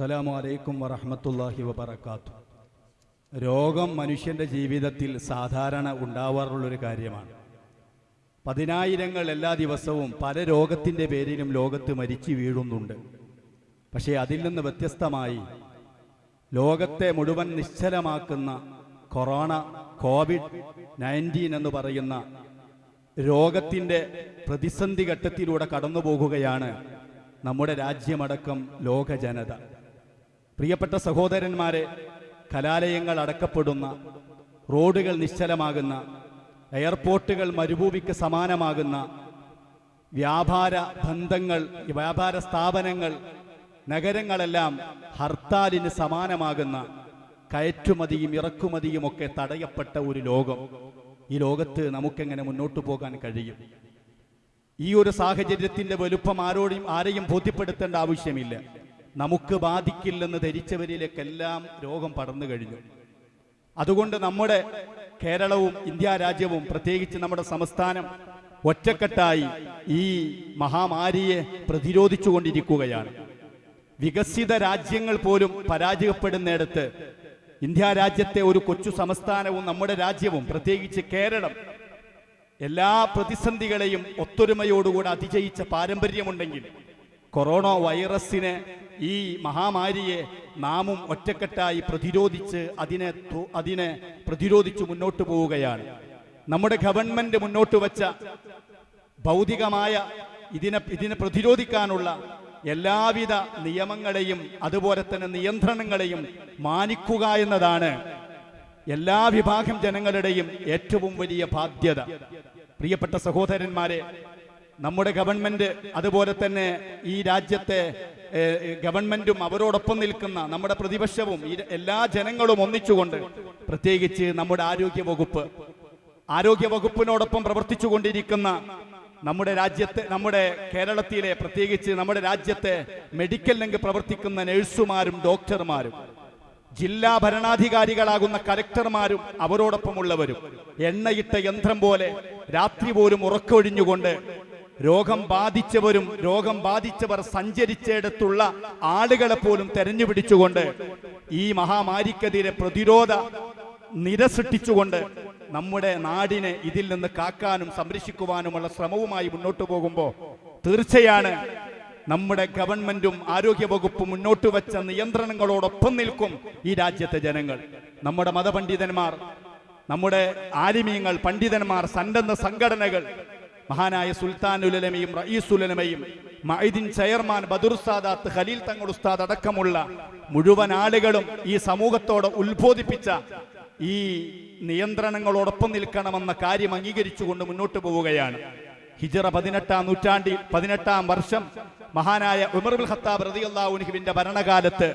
അസ്സലാമു അലൈക്കും വറഹ്മത്തുള്ളാഹി വബർക്കാത്തു രോഗം മനുഷ്യന്റെ ജീവിതത്തിൽ സാധാരണ ഉണ്ടാവാറുള്ളൊരു കാര്യമാണ്. പതിനായിരങ്ങൾ എല്ലാ ദിവസവും പല രോഗത്തിന്റെ പേരിലും ലോകത്ത് മരിച്ചു വീഴുന്നുണ്ട്. പക്ഷേ അതിൽ നിന്ന് വ്യത്യസ്തമായി ലോകത്തെ മുഴുവൻ നിശ്ചലമാക്കുന്ന കൊറോണ കോവിഡ് നയന്റീൻ എന്ന് പറയുന്ന രോഗത്തിന്റെ പ്രതിസന്ധി ഘട്ടത്തിലൂടെ കടന്നു പോകുകയാണ് നമ്മുടെ രാജ്യമടക്കം ലോക ജനത പ്രിയപ്പെട്ട സഹോദരന്മാരെ കലാലയങ്ങൾ അടക്കപ്പെടുന്ന റോഡുകൾ നിശ്ചലമാകുന്ന എയർപോർട്ടുകൾ മരുഭൂമിക്ക് സമാനമാകുന്ന വ്യാപാര ബന്ധങ്ങൾ വ്യാപാര സ്ഥാപനങ്ങൾ നഗരങ്ങളെല്ലാം ഹർത്താലിന് സമാനമാകുന്ന കയറ്റുമതിയും ഇറക്കുമതിയും ഒക്കെ തടയപ്പെട്ട ഒരു ലോകം. ഈ ലോകത്ത് നമുക്കെങ്ങനെ മുന്നോട്ട് പോകാൻ കഴിയും? ഈ ഒരു സാഹചര്യത്തിന്റെ വലുപ്പം ആരോടും ആരെയും ബോധ്യപ്പെടുത്തേണ്ട ആവശ്യമില്ല. നമുക്ക് ബാധിക്കില്ലെന്ന് ധരിച്ചവരിലേക്കെല്ലാം രോഗം പടർന്നു കഴിഞ്ഞു. അതുകൊണ്ട് നമ്മുടെ കേരളവും ഇന്ത്യ രാജ്യവും പ്രത്യേകിച്ച് നമ്മുടെ സംസ്ഥാനം ഒറ്റക്കെട്ടായി ഈ മഹാമാരിയെ പ്രതിരോധിച്ചുകൊണ്ടിരിക്കുകയാണ്. വികസിത രാജ്യങ്ങൾ പോലും പരാജയപ്പെടുന്നിടത്ത് ഇന്ത്യ രാജ്യത്തെ ഒരു കൊച്ചു സംസ്ഥാനവും നമ്മുടെ രാജ്യവും പ്രത്യേകിച്ച് കേരളം എല്ലാ പ്രതിസന്ധികളെയും ഒത്തൊരുമയോടുകൂടെ അതിജയിച്ച പാരമ്പര്യമുണ്ടെങ്കിൽ കൊറോണ വൈറസിനെ ഈ മഹാമാരിയെ നാമും ഒറ്റക്കെട്ടായി പ്രതിരോധിച്ച് അതിനെ അതിനെ പ്രതിരോധിച്ച് മുന്നോട്ട് പോവുകയാണ്. നമ്മുടെ ഗവൺമെന്റ് മുന്നോട്ട് വച്ച ഭൗതികമായ ഇതിനെ ഇതിനെ പ്രതിരോധിക്കാനുള്ള എല്ലാവിധ നിയമങ്ങളെയും അതുപോലെ തന്നെ നിയന്ത്രണങ്ങളെയും മാനിക്കുക എന്നതാണ് എല്ലാ വിഭാഗം ജനങ്ങളുടെയും ഏറ്റവും വലിയ ബാധ്യത. പ്രിയപ്പെട്ട സഹോദരന്മാരെ നമ്മുടെ ഗവൺമെന്റ് അതുപോലെ തന്നെ ഈ രാജ്യത്തെ ഗവൺമെന്റും അവരോടൊപ്പം നിൽക്കുന്ന നമ്മുടെ പ്രതിപക്ഷവും എല്ലാ ജനങ്ങളും ഒന്നിച്ചുകൊണ്ട് പ്രത്യേകിച്ച് നമ്മുടെ ആരോഗ്യ വകുപ്പ് ആരോഗ്യ വകുപ്പിനോടൊപ്പം പ്രവർത്തിച്ചുകൊണ്ടിരിക്കുന്ന നമ്മുടെ രാജ്യത്തെ നമ്മുടെ കേരളത്തിലെ പ്രത്യേകിച്ച് നമ്മുടെ രാജ്യത്തെ മെഡിക്കൽ രംഗ് പ്രവർത്തിക്കുന്ന നഴ്സുമാരും ഡോക്ടർമാരും ജില്ലാ ഭരണാധികാരികളാകുന്ന കലക്ടർമാരും അവരോടൊപ്പമുള്ളവരും എണ്ണയിട്ട യന്ത്രം പോലെ രാത്രി പോലും ഉറക്കൊഴിഞ്ഞുകൊണ്ട് രോഗം ബാധിച്ചവരും രോഗം ബാധിച്ചവർ സഞ്ചരിച്ചിടത്തുള്ള ആളുകളെ പോലും തെരഞ്ഞു പിടിച്ചുകൊണ്ട് ഈ മഹാമാരിക്കെതിരെ പ്രതിരോധ നിര സൃഷ്ടിച്ചുകൊണ്ട് നമ്മുടെ നാടിനെ ഇതിൽ നിന്ന് കാക്കാനും സംരക്ഷിക്കുവാനുമുള്ള ശ്രമവുമായി മുന്നോട്ട് പോകുമ്പോൾ തീർച്ചയാണ് നമ്മുടെ ഗവൺമെന്റും ആരോഗ്യ വകുപ്പും മുന്നോട്ട് വെച്ച നിയന്ത്രണങ്ങളോടൊപ്പം നിൽക്കും ഈ രാജ്യത്തെ ജനങ്ങൾ. നമ്മുടെ മതപണ്ഡിതന്മാർ നമ്മുടെ ആലിമീങ്ങൾ പണ്ഡിതന്മാർ സന്നദ്ധ സംഘടനകൾ മഹാനായ സുൽത്താൻ ഉലമയും റയീസുലമയും മൈദിൻ ചെയർമാൻ ബദുർ സാദാത്ത് ഖലീൽ തങ്ങൾ ഉസ്താദ് അടക്കമുള്ള മുഴുവൻ ആളുകളും ഈ സമൂഹത്തോട് ഉത്ബോധിപ്പിച്ച ഈ നിയന്ത്രണങ്ങളോടൊപ്പം നിൽക്കണമെന്ന കാര്യം അംഗീകരിച്ചുകൊണ്ട് മുന്നോട്ട് പോവുകയാണ്. ഹിജറ പതിനെട്ടാം നൂറ്റാണ്ടിൽ പതിനെട്ടാം വർഷം മഹാനായ ഉമർബുൽ ഖത്താബ് റളിയല്ലാഹു അൻഹുവിന്റെ ഭരണകാലത്ത്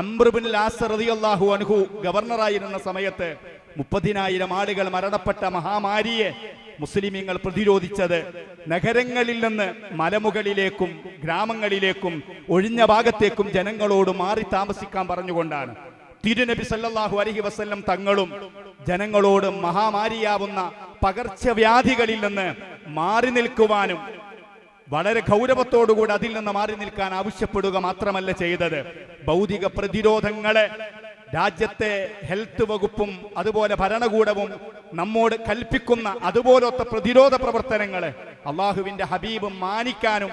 അംറുബിൻ ലാസ് റളിയല്ലാഹു അൻഹു ഗവർണറായിരുന്ന സമയത്ത് മുപ്പതിനായിരം ആളുകൾ മരണപ്പെട്ട മഹാമാരിയെ മുസ്ലിമീങ്ങൾ പ്രതിരോധിച്ചത് നഗരങ്ങളിൽ നിന്ന് മലമുകളിലേക്കും ഗ്രാമങ്ങളിലേക്കും ഒഴിഞ്ഞ ഭാഗത്തേക്കും ജനങ്ങളോട് മാറി താമസിക്കാൻ പറഞ്ഞുകൊണ്ടാണ്. തിരുനബി സല്ലാഹു അലഹി വസ്ല്ലം തങ്ങളും ജനങ്ങളോട് മഹാമാരിയാവുന്ന പകർച്ചവ്യാധികളിൽ നിന്ന് മാറി നിൽക്കുവാനും വളരെ ഗൗരവത്തോടുകൂടി അതിൽ നിന്ന് മാറി നിൽക്കാൻ ആവശ്യപ്പെടുക മാത്രമല്ല ചെയ്തത്. ഭൗതിക പ്രതിരോധങ്ങളെ രാജ്യത്തെ ഹെൽത്ത് വകുപ്പും അതുപോലെ ഭരണകൂടവും നമ്മോട് കൽപ്പിക്കുന്ന അതുപോലത്തെ പ്രതിരോധ പ്രവർത്തനങ്ങൾ അള്ളാഹുവിന്റെ ഹബീബും മാനിക്കാനും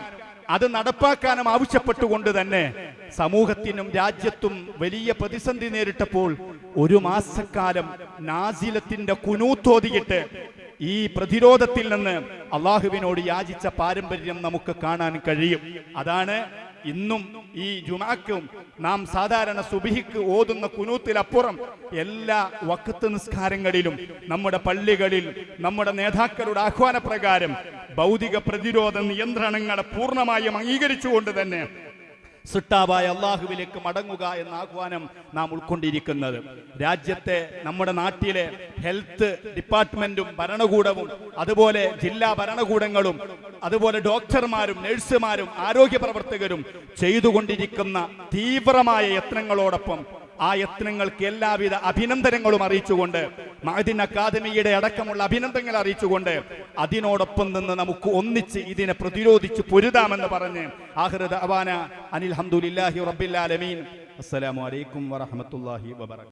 അത് നടപ്പാക്കാനും ആവശ്യപ്പെട്ടുകൊണ്ട് തന്നെ സമൂഹത്തിനും രാജ്യത്തും വലിയ പ്രതിസന്ധി നേരിട്ടപ്പോൾ ഒരു മാസക്കാലം നാസിലത്തിന്റെ കുനൂത്തോതിയിട്ട് ഈ പ്രതിരോധത്തിൽ നിന്ന് അള്ളാഹുവിനോട് യാചിച്ച പാരമ്പര്യം നമുക്ക് കാണാൻ കഴിയും. അതാണ് ഇന്നും ഈ ജുമാക്കും നാം സാധാരണ സുബിഹിക്ക് ഓതുന്ന കുനൂത്തിലപ്പുറം എല്ലാ വക്കത്ത് നിസ്കാരങ്ങളിലും നമ്മുടെ പള്ളികളിൽ നമ്മുടെ നേതാക്കളുടെ ആഹ്വാനപ്രകാരം ഭൗതിക പ്രതിരോധ നിയന്ത്രണങ്ങളെ പൂർണമായും അംഗീകരിച്ചുകൊണ്ട് തന്നെ സിട്ടാവായ അള്ളാഹുവിലേക്ക് മടങ്ങുക എന്ന ആഹ്വാനം നാം ഉൾക്കൊണ്ടിരിക്കുന്നത്. രാജ്യത്തെ നമ്മുടെ നാട്ടിലെ ഹെൽത്ത് ഡിപ്പാർട്ട്മെന്റും ഭരണകൂടവും അതുപോലെ ജില്ലാ ഭരണകൂടങ്ങളും അതുപോലെ ഡോക്ടർമാരും നഴ്സുമാരും ആരോഗ്യ പ്രവർത്തകരും ചെയ്തുകൊണ്ടിരിക്കുന്ന തീവ്രമായ യത്നങ്ങളോടൊപ്പം ആ യത്നങ്ങൾക്ക് എല്ലാവിധ അഭിനന്ദനങ്ങളും അറിയിച്ചുകൊണ്ട് മഹദിൻ അക്കാദമിയുടെ അടക്കമുള്ള അഭിനന്ദനങ്ങൾ അറിയിച്ചുകൊണ്ട് അതിനോടൊപ്പം നിന്ന് നമുക്ക് ഒന്നിച്ച് ഇതിനെ പ്രതിരോധിച്ച് പൊരുതാമെന്ന് പറഞ്ഞ് അനിൽ ഹംദുലില്ലാഹി റബ്ബിൽ ആലമീൻ. അസ്സലാമു അലൈക്കും വറഹ്മത്തുള്ളാഹി വബറകാതുഹു